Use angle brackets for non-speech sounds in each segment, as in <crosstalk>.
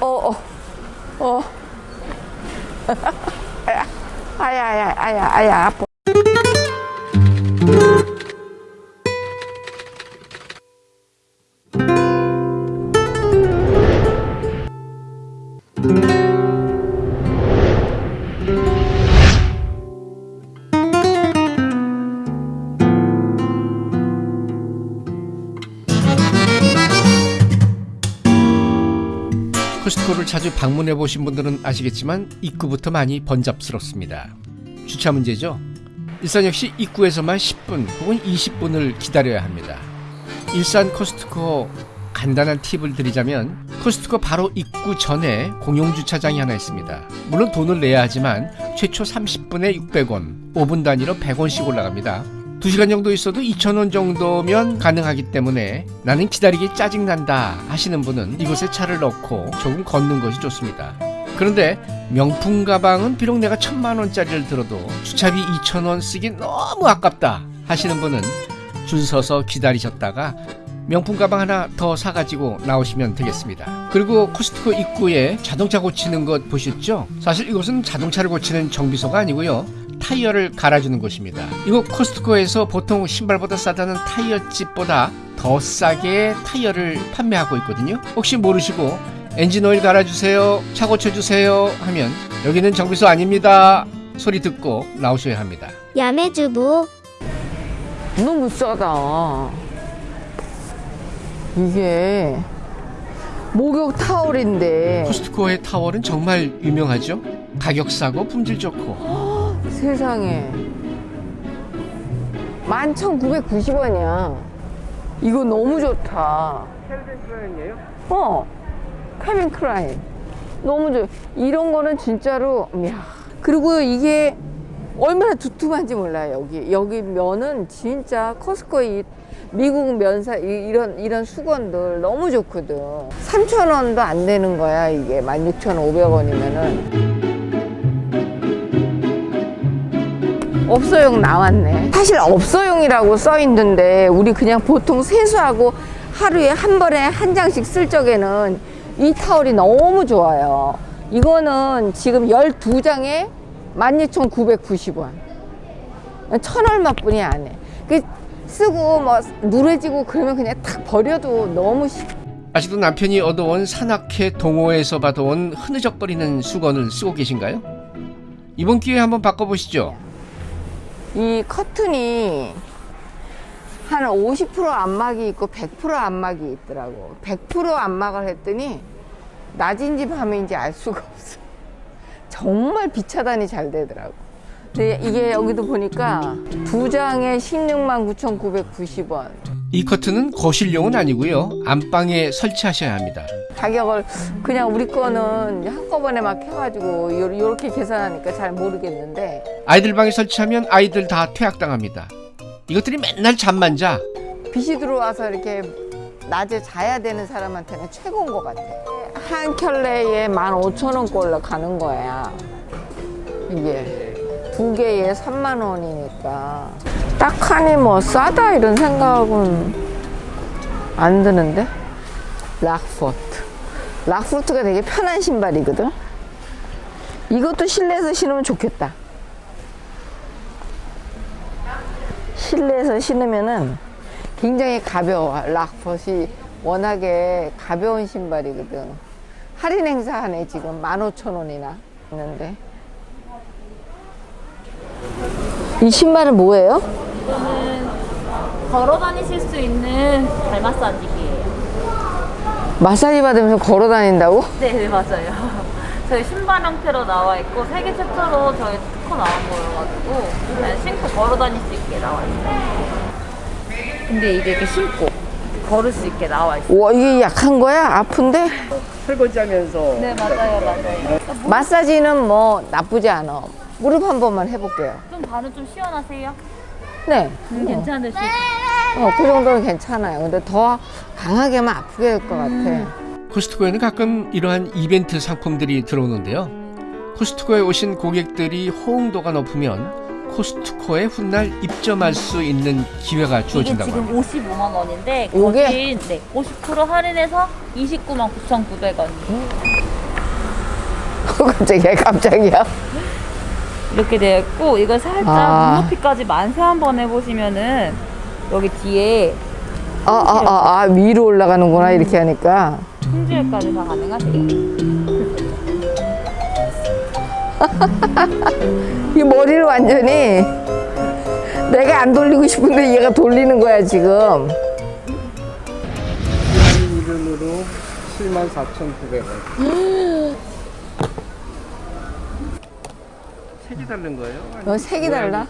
어, 어, 어. <laughs> 아야, 아야, 아야, 아야, 아파. 자주 방문해 보신 분들은 아시겠지만 입구부터 많이 번잡스럽습니다. 주차 문제죠. 일산 역시 입구에서만 10분 혹은 20분을 기다려야 합니다. 일산 코스트코 간단한 팁을 드리자면 코스트코 바로 입구 전에 공용 주차장이 하나 있습니다. 물론 돈을 내야 하지만 최초 30분에 600원, 5분 단위로 100원씩 올라갑니다. 2시간 정도 있어도 2,000원 정도면 가능하기 때문에 나는 기다리기 짜증난다 하시는 분은 이곳에 차를 넣고 조금 걷는 것이 좋습니다. 그런데 명품 가방은 비록 내가 천만 원짜리를 들어도 주차비 2,000원 쓰기 너무 아깝다 하시는 분은 줄 서서 기다리셨다가 명품 가방 하나 더 사가지고 나오시면 되겠습니다. 그리고 코스트코 입구에 자동차 고치는 것 보셨죠? 사실 이곳은 자동차를 고치는 정비소가 아니고요. 타이어를 갈아주는 곳입니다. 이곳 코스트코에서 보통 신발보다 싸다는 타이어집보다 더 싸게 타이어를 판매하고 있거든요. 혹시 모르시고 엔진 오일 갈아주세요, 차 고쳐주세요 하면 여기는 정비소 아닙니다. 소리 듣고 나오셔야 합니다. 야매주부 너무 싸다. 이게 목욕 타월인데 코스트코의 타월은 정말 유명하죠. 가격 싸고 품질 좋고 세상에 11,990원이야. 이거 너무 좋다. 캘빈 클라인이에요? 어, 캘빈 클라인. 너무 좋아. 이런 거는 진짜로, 이야. 그리고 이게 얼마나 두툼한지 몰라요, 여기. 여기 면은 진짜 커스코 이 미국 면사, 이- 이런, 이런 수건들 너무 좋거든. 3,000원도 안 되는 거야, 이게. 16,500원이면은. 없어용 나왔네. 사실 없어용이라고 써 있는데 우리 그냥 보통 세수하고 하루에 한 번에 한 장씩 쓸 적에는 이 타월이 너무 좋아요. 이거는 지금 12장에 12,990원. 천 얼마 뿐이 안 해. 그 쓰고 뭐 누래지고 그러면 그냥 탁 버려도 너무 쉽- 아직도 남편이 얻어온 산악회 동호회에서 받아온 흐느적거리는 수건을 쓰고 계신가요? 이번 기회에 한번 바꿔보시죠. 이 커튼이 한 50% 안막이 있고 100% 안막이 있더라고. 100% 안막을 했더니 낮인지 밤인지 알 수가 <laughs> 없어. 정말 비차단이 잘 되더라고. 이게 여기도 보니까 두 장에 16만 9,990원. 이 커튼은 거실용은 아니고요. 안방에 설치하셔야 합니다. 가격을 그냥 우리 거는 한꺼번에 막 해가지고 요- 요렇게 계산하니까 잘 모르겠는데 아이들 방에 설치하면 아이들 다 퇴학당합니다. 이것들이 맨날 잠만 자. 빛이 들어와서 이렇게 낮에 자야 되는 사람한테는 최고인 것 같아. 한 켤레에 15,000원꼴로 가는 거야. 이게 두 개에 3만 원이니까 딱하니 뭐 싸다 이런 생각은 안 드는데 락포트 락포트가 되게 편한 신발이거든 이것도 실내에서 신으면 좋겠다 실내에서 신으면은 굉장히 가벼워. 락벗이 워낙에 가벼운 신발이거든. 할인 행사하네, 지금 15,000원이나 있는데. 이 신발은 뭐예요? 걸어 다니실 수 있는 발 마사지기예요. 마사지 받으면서 걸어 다닌다고? 네, 네 맞아요. <laughs> 저희 신발 형태로 나와 있고 세계 최초로 저희 특허 나온 거여가지고 그냥 신고 걸어 다닐 수 있게 나와 있어요. 근데 이게 이렇게 신고 걸을 수 있게 나와 있어요. 와, 이게 약한 거야? 아픈데? <laughs> 설거지하면서 네 맞아요, 맞아요. 마사지는 뭐 나쁘지 않아. 무릎 한 번만 해볼게요. 좀 발은 좀 시원하세요? 네. 음, 괜찮으시죠? 어, 그 정도는 괜찮아요. 근데 더 강하게만 아프게 될 것 같아. 코스트코에는 가끔 이러한 이벤트 상품들이 들어오는데요. 코스트코에 오신 고객들이 호응도가 높으면 코스트코에 훗날 입점할 수 있는 기회가 이게 주어진다고 지금 합니다. 55만 원인데? 거진 네, 50% 할인해서 29만 9,900원. 갑자기 깜짝이야. 이렇게 되어 있고 이걸 살짝 아. 눈높이까지 만세 한번 해보시면은 여기 뒤에 아, 아, 아, 아, 위로 올라가는구나, 이렇게 하니까. 품질까지 다 가능하세요. <laughs> 이 머리를 완전히 내가 안 돌리고 싶은데 얘가 돌리는 거야, 지금. 이름으로 74,900원. <laughs> 색이 다른 거예요? 어, 색이 달라.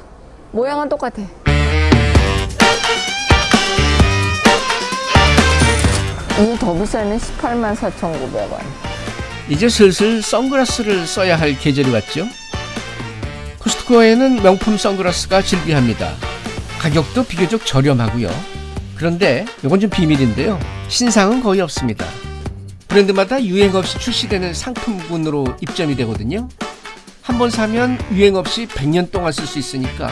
모양은 똑같아. 이더 비싸는 18만 4,900원. 이제 슬슬 선글라스를 써야 할 계절이 왔죠. 코스트코에는 명품 선글라스가 즐비합니다. 가격도 비교적 저렴하고요. 그런데 이건 좀 비밀인데요. 신상은 거의 없습니다. 브랜드마다 유행 없이 출시되는 상품군으로 입점이 되거든요. 한 번 사면 유행 없이 100년 동안 쓸 수 있으니까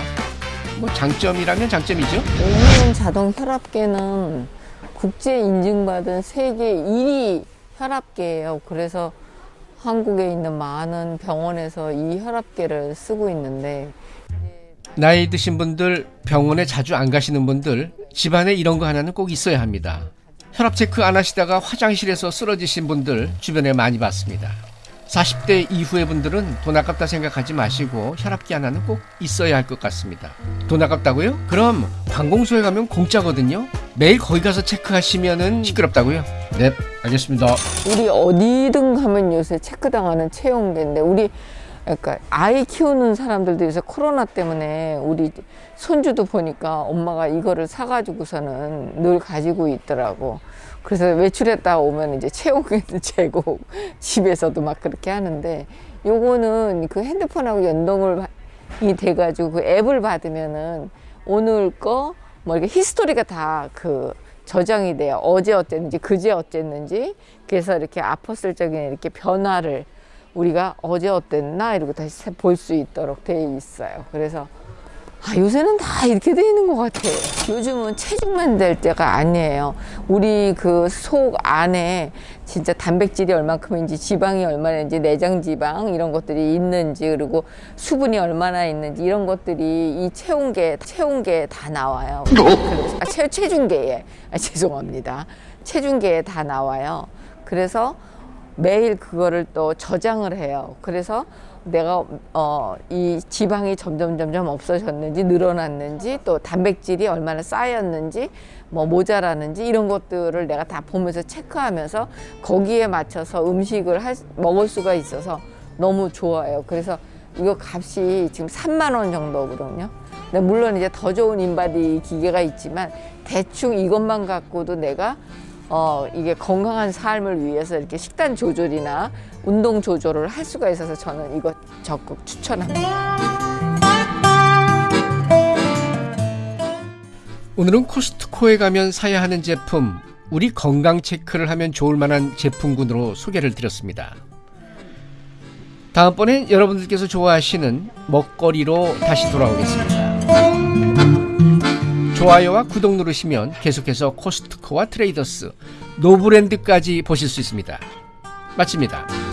뭐 장점이라면 장점이죠. 오미온 자동 혈압계는 국제 인증받은 세계 1위 혈압계예요. 그래서 한국에 있는 많은 병원에서 이 혈압계를 쓰고 있는데 나이 드신 분들, 병원에 자주 안 가시는 분들, 집안에 이런 거 하나는 꼭 있어야 합니다. 혈압 체크 안 하시다가 화장실에서 쓰러지신 분들 주변에 많이 봤습니다. 40대 이후의 분들은 돈 아깝다 생각하지 마시고 혈압기 하나는 꼭 있어야 할 것 같습니다. 돈 아깝다고요? 그럼 관공서에 가면 공짜거든요. 매일 거기 가서 체크하시면은 시끄럽다고요? 네, 알겠습니다. 우리 어디든 가면 요새 체크당하는 체온계인데 우리 그러니까 아이 키우는 사람들도 요새 코로나 때문에 우리 손주도 보니까 엄마가 이거를 사가지고서는 늘 가지고 있더라고. 그래서 외출했다 오면 이제 체온계도 재고 <laughs> 집에서도 막 그렇게 하는데 요거는 그 핸드폰하고 연동을 이 돼가지고 그 앱을 받으면은 오늘 거 뭐 이렇게 히스토리가 다 그 저장이 돼요. 어제 어땠는지, 그제 어땠는지. 그래서 이렇게 아팠을 적에 이렇게 변화를 우리가 어제 어땠나 이러고 다시 볼 수 있도록 돼 있어요. 그래서 아, 요새는 다 이렇게 돼 있는 것 같아요. 요즘은 체중만 될 때가 아니에요. 우리 그 속 안에 진짜 단백질이 얼만큼인지 지방이 얼마나인지 내장 지방 이런 것들이 있는지 그리고 수분이 얼마나 있는지 이런 것들이 이 체온계 체온계에 다 나와요. 아, 체, 체중계에 아, 죄송합니다. 체중계에 다 나와요. 그래서 매일 그거를 또 저장을 해요. 그래서 내가 어, 이 지방이 점점 점점 없어졌는지 늘어났는지 또 단백질이 얼마나 쌓였는지 뭐 모자라는지 이런 것들을 내가 다 보면서 체크하면서 거기에 맞춰서 음식을 할, 수- 먹을 수가 있어서 너무 좋아요. 그래서 이거 값이 지금 3만 원 정도거든요. 근데 물론 이제 더 좋은 인바디 기계가 있지만 대충 이것만 갖고도 내가 어, 이게 건강한 삶을 위해서 이렇게 식단 조절이나 운동 조절을 할 수가 있어서 저는 이거 적극 추천합니다. 오늘은 코스트코에 가면 사야 하는 제품, 우리 건강 체크를 하면 좋을 만한 제품군으로 소개를 드렸습니다. 다음번엔 여러분들께서 좋아하시는 먹거리로 다시 돌아오겠습니다. 좋아요와 구독 누르시면 계속해서 코스트코와 트레이더스, 노브랜드까지 보실 수 있습니다. 마칩니다.